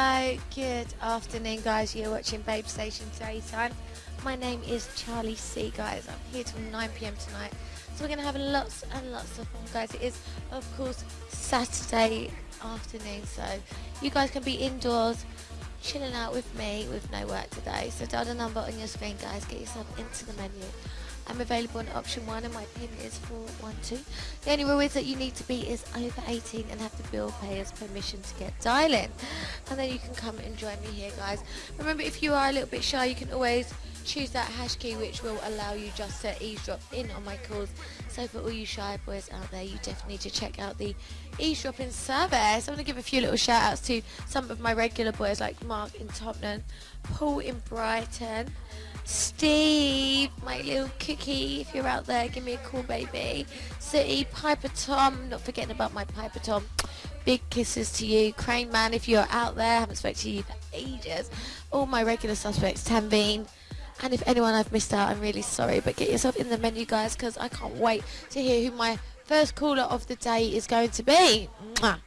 Hello, good afternoon, guys. You're watching Babe Station Daytime. My name is Charlie C, guys. I'm here till 9 pm tonight. So we're going to have lots and lots of fun, guys. It is, of course, Saturday afternoon, so you guys can be indoors chilling out with me with no work today. So dial the number on your screen, guys. Get yourself into the menu. I'm available on option one and my pin is 412. The only rule is that you need to be is over 18 and have the bill payer's permission to get dialing. And then you can come and join me here guys. Remember if you are a little bit shy you can always choose that hash key which will allow you just to eavesdrop in on my calls. So for all you shy boys out there, you definitely need to check out the eavesdropping service. I'm going to give a few little shout outs to some of my regular boys like Mark in Tottenham, Paul in Brighton, Steve, my little cookie, if you're out there, give me a call, baby. City, Piper Tom, not forgetting about my Piper Tom. Big kisses to you. Crane Man, if you're out there, haven't spoken to you for ages. All my regular suspects, Tanveen. And if anyone I've missed out, I'm really sorry. But get yourself in the menu, guys, because I can't wait to hear who my first caller of the day is going to be. Mwah.